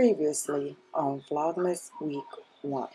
previously on Vlogmas Week 1.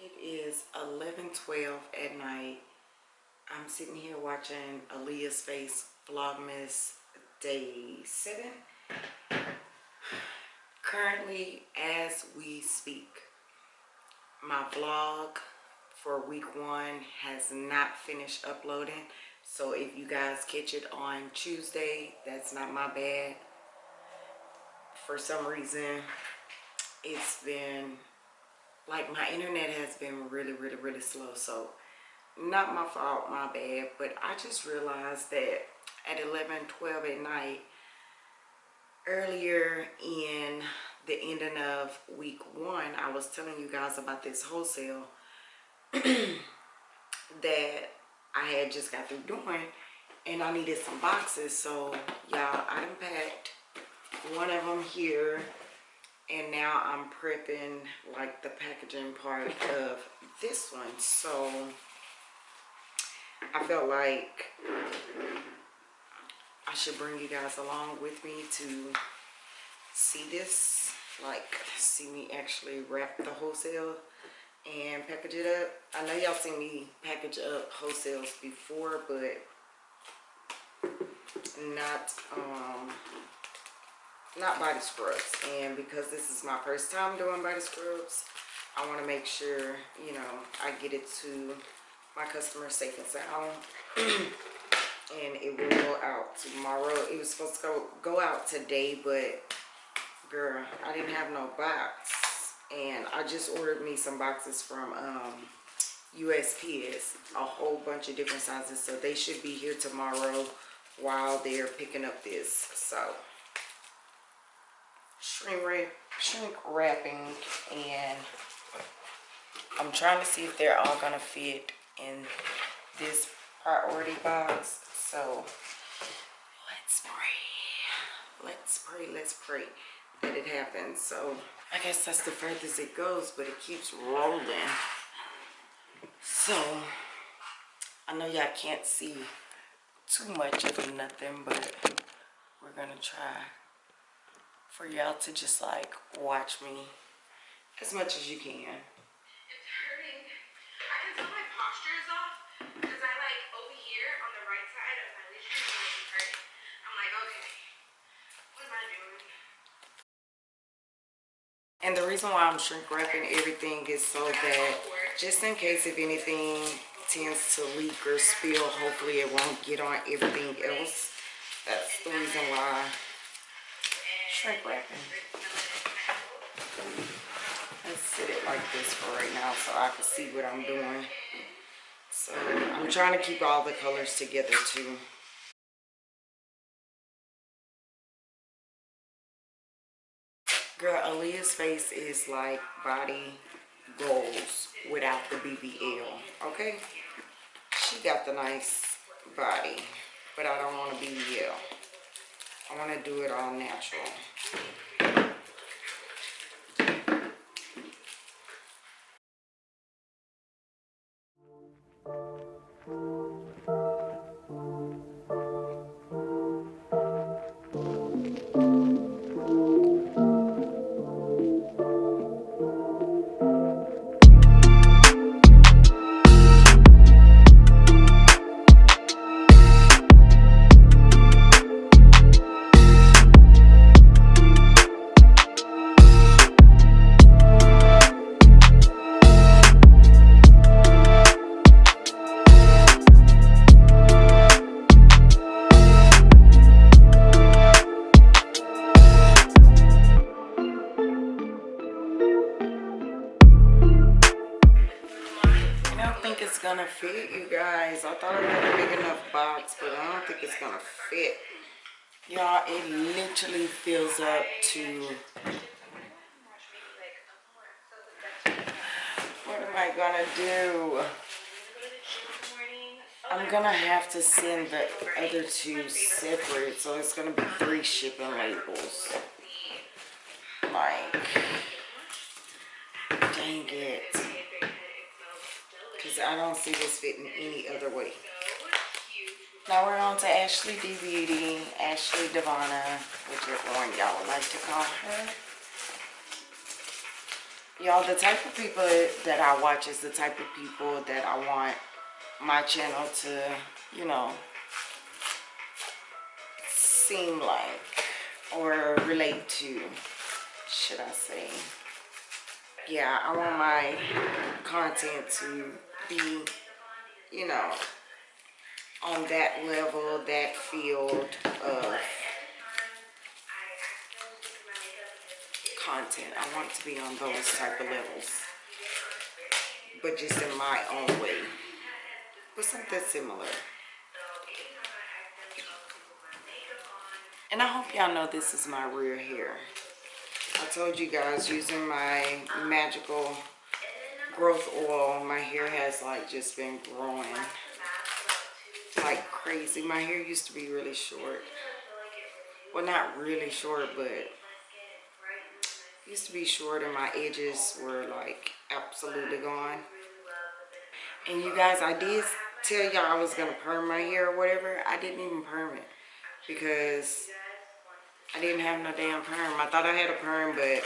It is 11:12 at night. I'm sitting here watching Aaliyah's Face Vlogmas Day 7. Currently, as we speak, my vlog for week one has not finished uploading. So if you guys catch it on Tuesday, that's not my bad. For some reason, it's been like my internet has been really, really, really slow. So not my fault, my bad. But I just realized that at 11, 12 at night, earlier in the ending of week one, I was telling you guys about this wholesale that I had just got through doing and I needed some boxes. So y'all, I unpacked one of them here and now I'm prepping like the packaging part of this one. So I felt like I should bring you guys along with me to see this, like see me actually wrap the wholesale and package it up. I know y'all seen me package up wholesales before, but not um not body scrubs. And because this is my first time doing body scrubs, I want to make sure, you know, I get it to my customers safe and sound. and it will go out tomorrow. It was supposed to go, go out today, but girl, I didn't have no box. And I just ordered me some boxes from um, USPS, a whole bunch of different sizes. So they should be here tomorrow while they're picking up this. So shrink, wrap, shrink wrapping and I'm trying to see if they're all gonna fit in this priority box. So let's pray. Let's pray, let's pray that it happens. So I guess that's the furthest it goes, but it keeps rolling. So I know y'all can't see too much of nothing, but we're gonna try for y'all to just like watch me as much as you can. It's hurting. I can tell my posture is off because I like over here on the right side of my lesion is really hurting. I'm like, okay, what am I doing? And the reason why I'm shrink wrapping everything is so that just in case if anything tends to leak or spill, hopefully it won't get on everything else. That's the reason why shrink wrapping. Let's sit it like this for right now so I can see what I'm doing. So I'm trying to keep all the colors together too. Girl, Aaliyah's face is like body goals without the BBL, okay? She got the nice body, but I I want to do it all natural. Fit, you guys. I thought I had a big enough box, but I don't think it's gonna fit. Y'all, it literally fills up to... What am I gonna do? I'm gonna have to send the other two separate, so it's gonna be three shipping labels. Like, dang it. Because I don't see this fitting any other way. Now we're on to Ashley D Beauty, Ashley Devana, whichever one y'all would like to call her. Y'all, the type of people that I watch is the type of people that I want my channel to, you know, seem like or relate to, should I say. Yeah, I want my content to be, you know, on that level, that field of content. I want to be on those type of levels. But just in my own way. But something similar. And I hope y'all know this is my real hair. I told you guys using my magical growth oil, my hair has like just been growing like crazy. My hair used to be really short. Well, not really short, but used to be short and my edges were like absolutely gone. And you guys, I did tell y'all I was to perm my hair or whatever. I didn't even perm it because I didn't have no damn perm. I thought I had a perm, but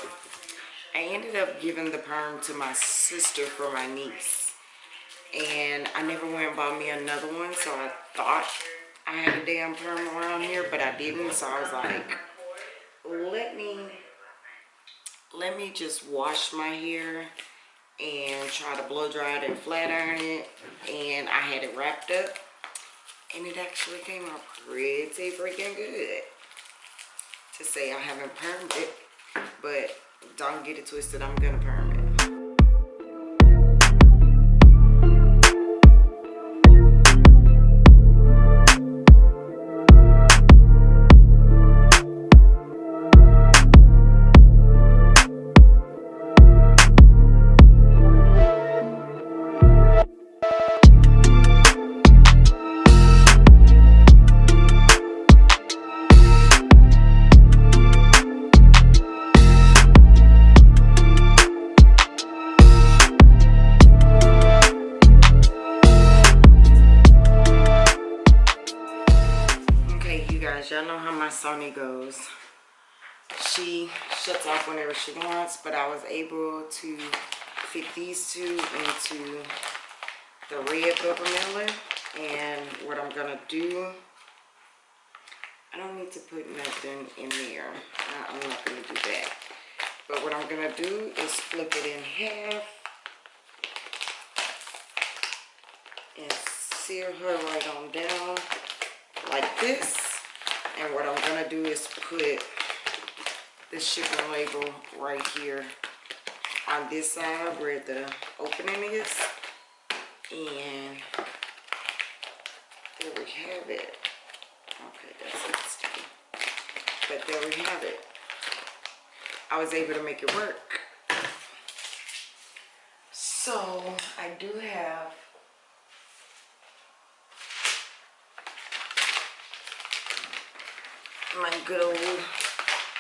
I ended up giving the perm to my sister for my niece. And I never went and bought me another one, so I thought I had a damn perm around here, but I didn't. So I was like, let me, let me just wash my hair and try to blow dry it and flat iron it. And I had it wrapped up, and it actually came out pretty freaking good. To say I haven't permed it, but don't get it twisted, I'm gonna perm y'all know how my Sony goes. She shuts off whenever she wants, but I was able to fit these two into the red bubble mailer. And what I'm gonna do, I don't need to put nothing in there. I'm not gonna do that. But what I'm gonna do is flip it in half and sear her right on down like this. And what I'm gonna do is put the shipping label right here on this side where the opening is. And there we have it. Okay, that's it. But there we have it. I was able to make it work. So I do have my good old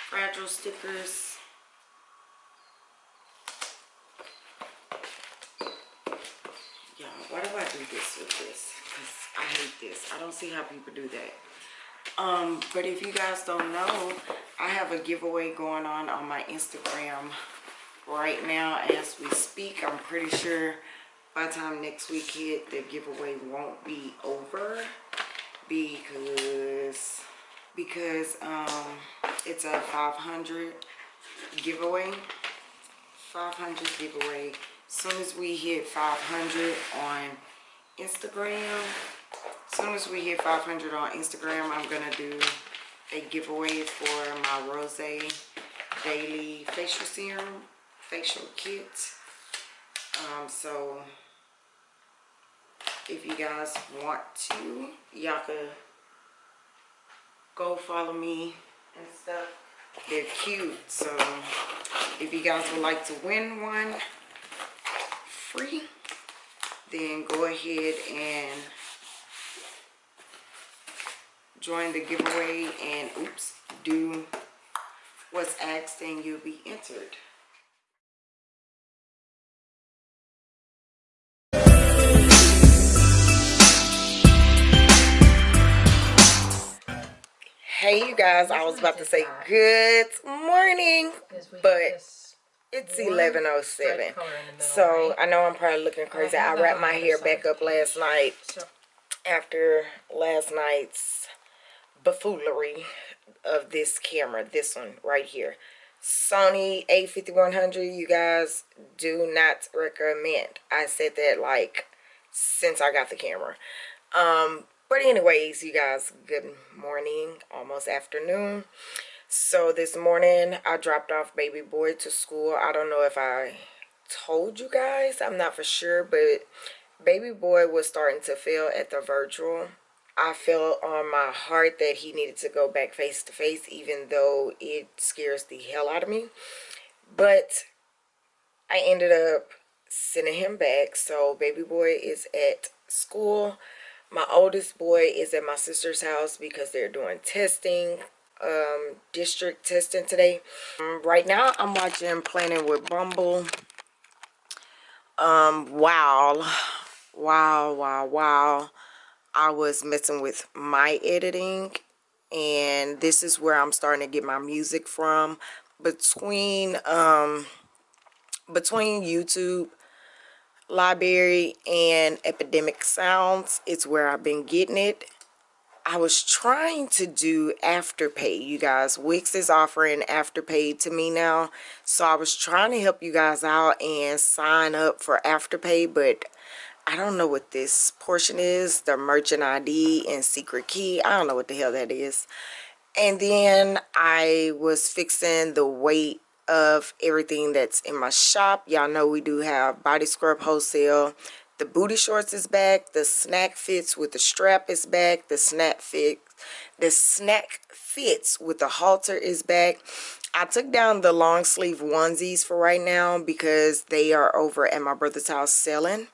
fragile stickers. Yeah, why do I do this with this? Because I hate this. I don't see how people do that. Um, but if you guys don't know, I have a giveaway going on on my Instagram right now as we speak. I'm pretty sure by the time next week hit, the giveaway won't be over because because um it's a 500 giveaway. 500 giveaway. As soon as we hit 500 on instagram as soon as we hit 500 on instagram i'm gonna do a giveaway for my rose daily facial serum facial kit. Um so if you guys want to y'all could go follow me and stuff. They're cute so if you guys would like to win one free then go ahead and join the giveaway and oops do what's asked and you'll be entered hey you guys i was about to say good morning but it's 1107 so i know i'm probably looking crazy. i wrapped my hair back up last night after last night's buffoonery of this camera this one right here. Sony a5100 you guys do not recommend. I said that like since i got the camera. Um but anyways you guys good morning almost afternoon so this morning i dropped off baby boy to school i don't know if i told you guys i'm not for sure but baby boy was starting to fail at the virtual I felt on my heart that he needed to go back face to face, even though it scares the hell out of me. But I ended up sending him back. So baby boy is at school. My oldest boy is at my sister's house because they're doing testing, um, district testing today. Um, right now I'm watching Planning with Bumble. Um, wow. Wow, wow, wow. I was messing with my editing and this is where I'm starting to get my music from between um between YouTube library and epidemic sounds it's where I've been getting it I was trying to do afterpay you guys Wix is offering afterpay to me now so I was trying to help you guys out and sign up for afterpay but I don't know what this portion is, the merchant ID and secret key. I don't know what the hell that is. And then I was fixing the weight of everything that's in my shop. Y'all know we do have body scrub wholesale. The booty shorts is back. The snack fits with the strap is back. The snack fit, the snack fits with the halter is back. I took down the long sleeve onesies for right now because they are over at my brother's house selling.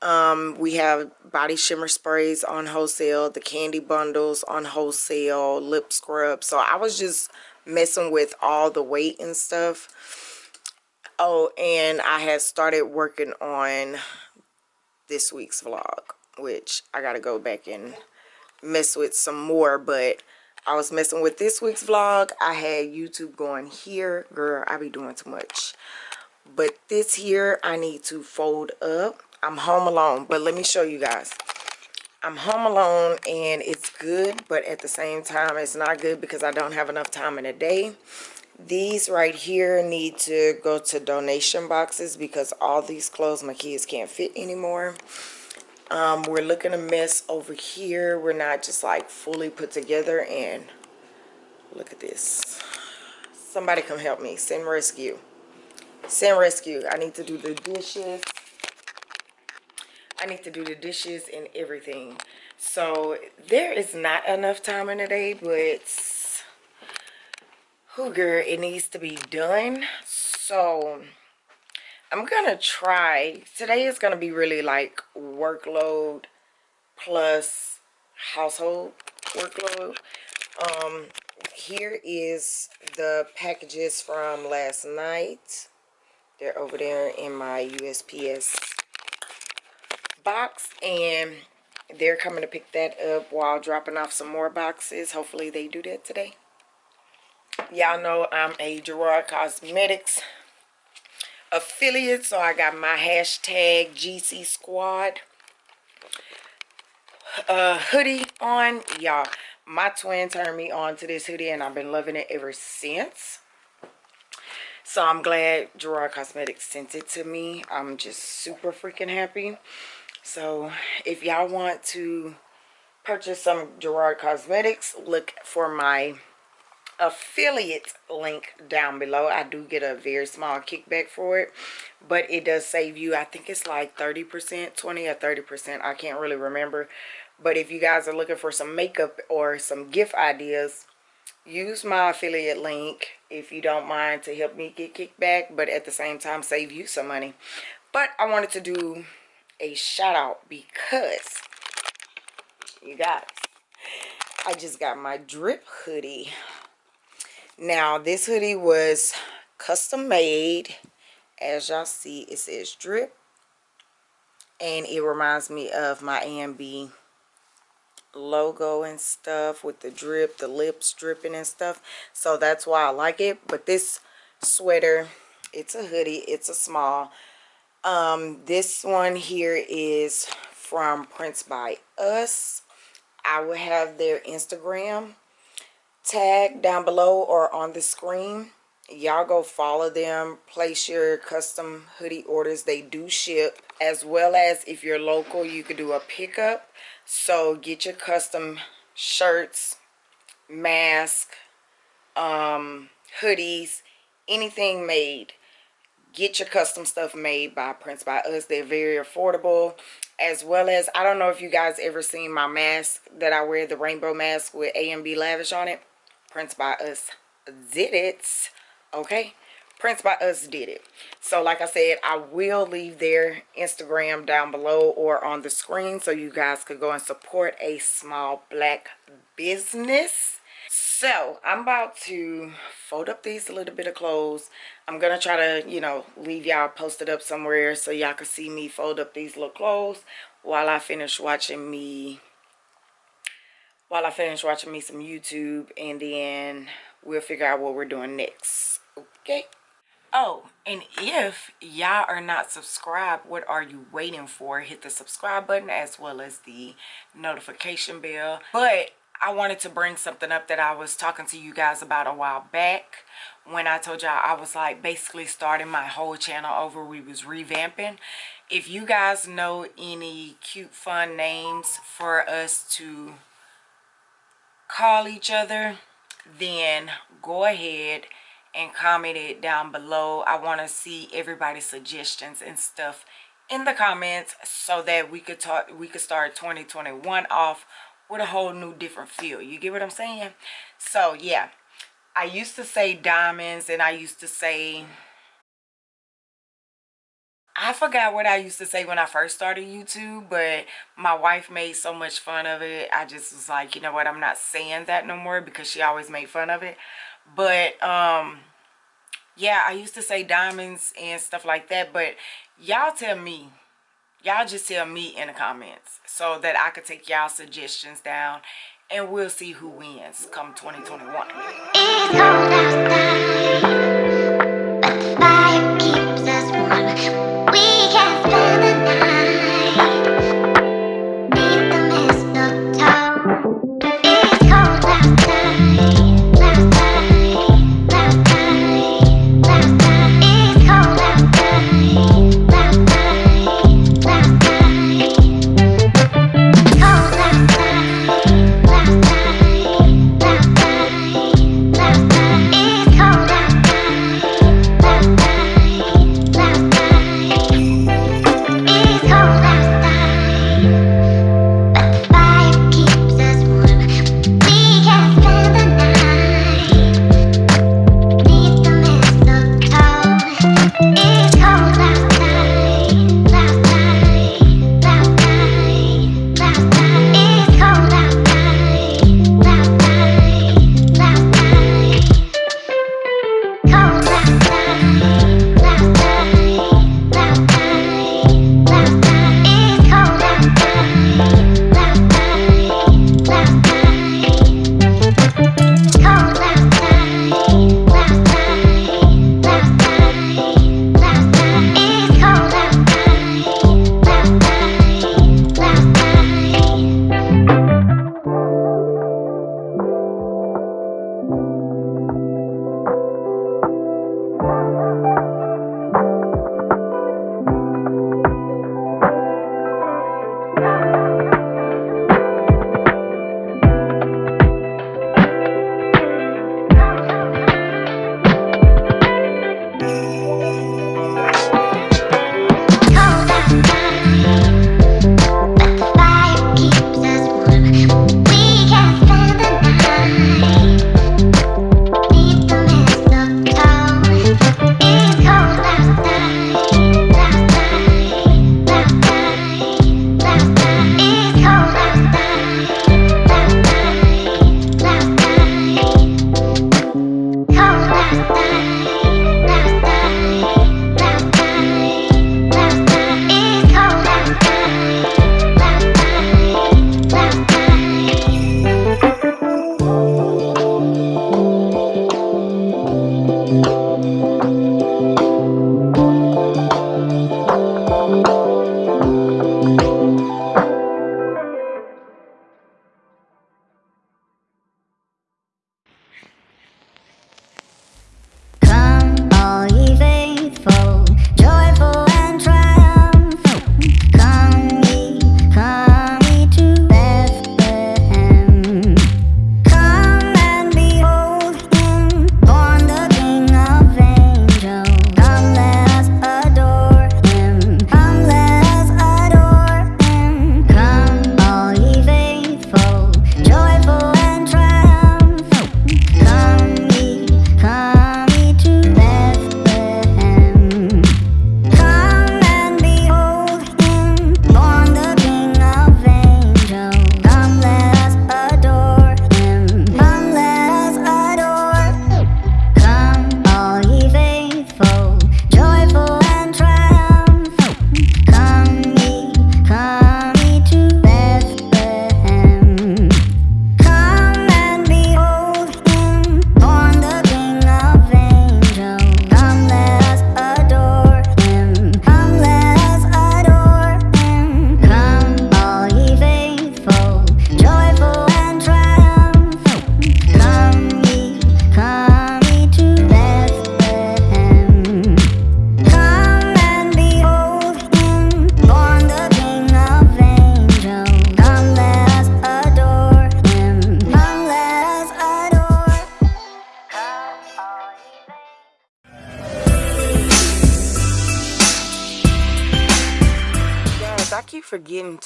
Um, we have body shimmer sprays on wholesale, the candy bundles on wholesale, lip scrub. So I was just messing with all the weight and stuff. Oh, and I had started working on this week's vlog, which I got to go back and mess with some more. But I was messing with this week's vlog. I had YouTube going here. Girl, I be doing too much. But this here, I need to fold up I'm home alone, but let me show you guys. I'm home alone and it's good, but at the same time, it's not good because I don't have enough time in a day. These right here need to go to donation boxes because all these clothes my kids can't fit anymore. Um, we're looking a mess over here. We're not just like fully put together and look at this. Somebody come help me. Send rescue. Send rescue. I need to do the dishes. I need to do the dishes and everything. So there is not enough time in the day, but who girl, it needs to be done. So I'm gonna try. Today is gonna be really like workload plus household workload. Um, here is the packages from last night. They're over there in my USPS box and they're coming to pick that up while dropping off some more boxes. Hopefully they do that today. Y'all know I'm a Gerard Cosmetics affiliate, so I got my hashtag GC Squad uh, hoodie on. Y'all, my twin turned me on to this hoodie and I've been loving it ever since. So I'm glad Gerard Cosmetics sent it to me. I'm just super freaking happy. So if y'all want to purchase some Gerard Cosmetics, look for my affiliate link down below. I do get a very small kickback for it, but it does save you. I think it's like 30%, 20 or 30%. I can't really remember. But if you guys are looking for some makeup or some gift ideas, use my affiliate link if you don't mind to help me get kickback, but at the same time save you some money. But I wanted to do a shout out because you guys, I just got my drip hoodie. Now this hoodie was custom made. As y'all see, it says drip. And it reminds me of my AMB logo and stuff with the drip, the lips dripping and stuff. So that's why I like it. But this sweater, it's a hoodie. It's a small. Um, this one here is from Prints by Us. I will have their Instagram tag down below or on the screen. Y'all go follow them. Place your custom hoodie orders. They do ship. As well as if you're local, you could do a pickup. So get your custom shirts, mask, um, hoodies, anything made get your custom stuff made by Prints by Us. They're very affordable. As well as, I don't know if you guys ever seen my mask that I wear, the rainbow mask with AMB Lavish on it. Prints by Us did it. Okay. Prints by Us did it. So like I said, I will leave their Instagram down below or on the screen so you guys could go and support a small black business so i'm about to fold up these a little bit of clothes. I'm gonna try to you know leave y'all posted up somewhere so y'all can see me fold up these little clothes while i finish watching me while i finish watching me some youtube and then we'll figure out what we're doing next okay? Oh and if y'all are not subscribed what are you waiting for? Hit the subscribe button as well as the notification bell. But I wanted to bring something up that I was talking to you guys about a while back when I told y'all I was like basically starting my whole channel over. We was revamping. If you guys know any cute fun names for us to call each other, then go ahead and comment it down below. I want to see everybody's suggestions and stuff in the comments so that we could talk we could start 2021 off with a whole new different feel you get what i'm saying so yeah i used to say diamonds and i used to say I forgot what I used to say when I first started YouTube, but my wife made so much fun of it. I just was like, you know what, I'm not saying that no more because she always made fun of it. But, um, yeah, I used to say diamonds and stuff like that, but y'all tell me, y'all just tell me in the comments so that I could take y'all suggestions down and we'll see who wins come 2021.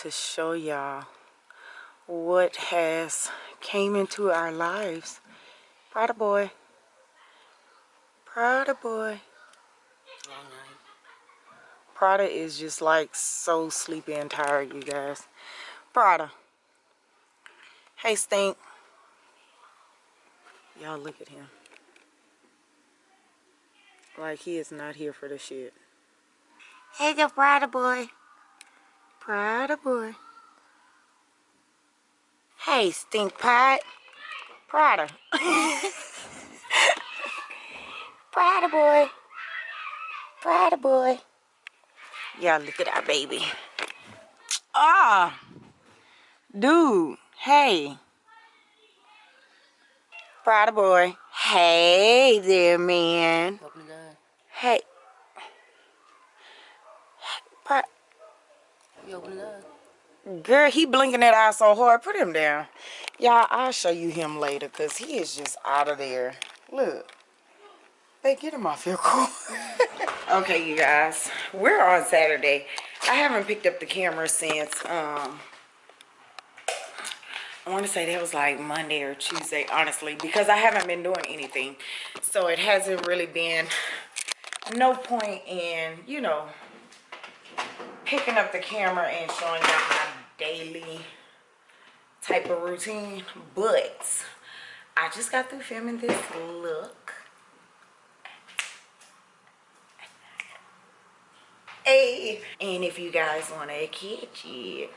To show y'all what has came into our lives. Prada boy. Prada boy. Prada is just like so sleepy and tired, you guys. Prada. Hey, Stink. Y'all look at him. Like he is not here for the shit. Hey, the Prada boy. Prada boy. Hey, Stink Pot. Prada. Prada boy. Prada boy. Y'all look at our baby. Ah. Dude. Hey. Prada boy. Hey there, man. Hey. Prada. Girl, he blinking that eye so hard. Put him down. Y'all, I'll show you him later because he is just out of there. Look. Hey, get him off your core. okay, you guys. We're on Saturday. I haven't picked up the camera since, um, I want to say that was like Monday or Tuesday, honestly, because I haven't been doing anything. So it hasn't really been no point in, you know, picking up the camera and showing y'all my daily type of routine. But I just got through filming this look. Hey, and if you guys want to catch it,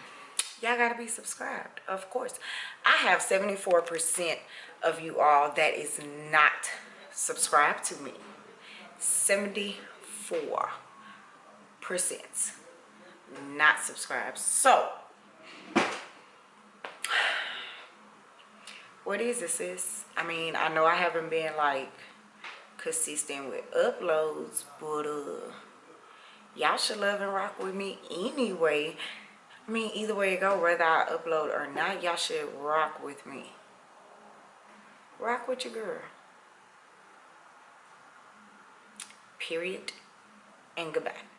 y'all gotta be subscribed of course i have 74 percent of you all that is not subscribed to me 74 percent not subscribed so what is this sis i mean i know i haven't been like consistent with uploads but uh y'all should love and rock with me anyway I mean, either way it go, whether I upload or not, y'all should rock with me. Rock with your girl. Period. And goodbye.